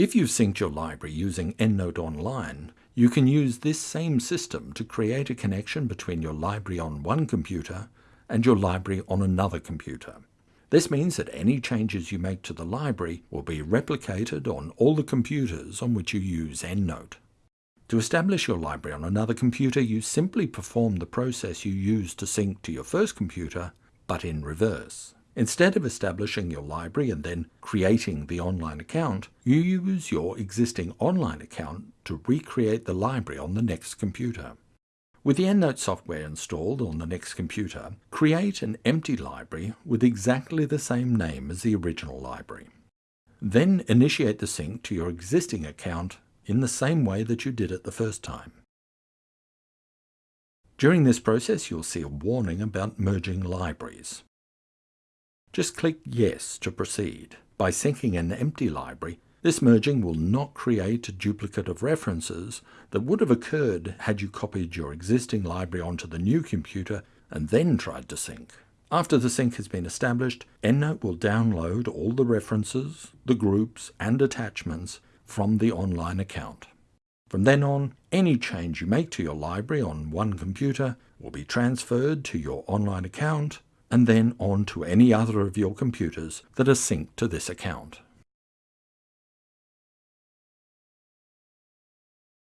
If you've synced your library using EndNote Online, you can use this same system to create a connection between your library on one computer and your library on another computer. This means that any changes you make to the library will be replicated on all the computers on which you use EndNote. To establish your library on another computer, you simply perform the process you used to sync to your first computer, but in reverse. Instead of establishing your library and then creating the online account, you use your existing online account to recreate the library on the next computer. With the EndNote software installed on the next computer, create an empty library with exactly the same name as the original library. Then initiate the sync to your existing account in the same way that you did it the first time. During this process, you'll see a warning about merging libraries. Just click Yes to proceed. By syncing an empty library, this merging will not create a duplicate of references that would have occurred had you copied your existing library onto the new computer and then tried to sync. After the sync has been established, EndNote will download all the references, the groups, and attachments from the online account. From then on, any change you make to your library on one computer will be transferred to your online account and then on to any other of your computers that are synced to this account.